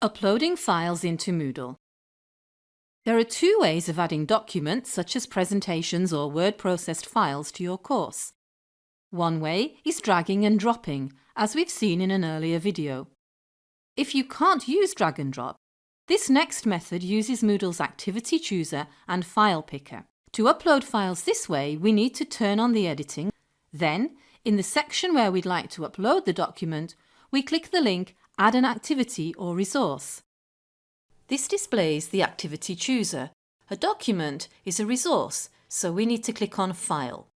Uploading files into Moodle. There are two ways of adding documents such as presentations or word processed files to your course. One way is dragging and dropping, as we've seen in an earlier video. If you can't use drag and drop, this next method uses Moodle's Activity Chooser and File Picker. To upload files this way, we need to turn on the editing. Then, in the section where we'd like to upload the document, we click the link Add an activity or resource. This displays the activity chooser. A document is a resource, so we need to click on File.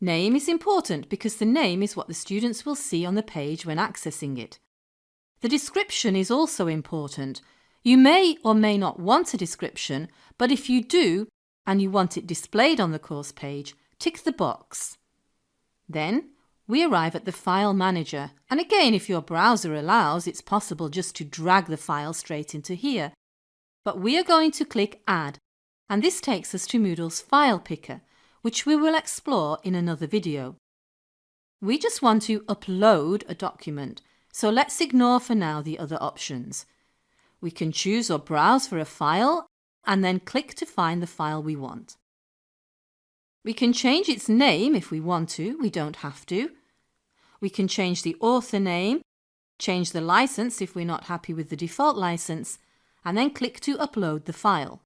Name is important because the name is what the students will see on the page when accessing it. The description is also important. You may or may not want a description, but if you do and you want it displayed on the course page, tick the box. Then we arrive at the File Manager and again if your browser allows it's possible just to drag the file straight into here. But we are going to click Add and this takes us to Moodle's File Picker which we will explore in another video. We just want to upload a document so let's ignore for now the other options. We can choose or browse for a file and then click to find the file we want. We can change its name if we want to, we don't have to. We can change the author name, change the license if we're not happy with the default license, and then click to upload the file.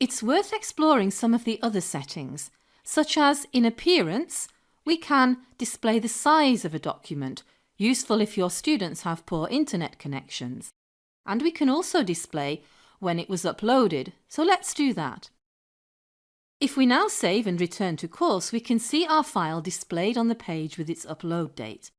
It's worth exploring some of the other settings, such as in Appearance, we can display the size of a document, useful if your students have poor internet connections. And we can also display when it was uploaded, so let's do that. If we now save and return to course, we can see our file displayed on the page with its upload date.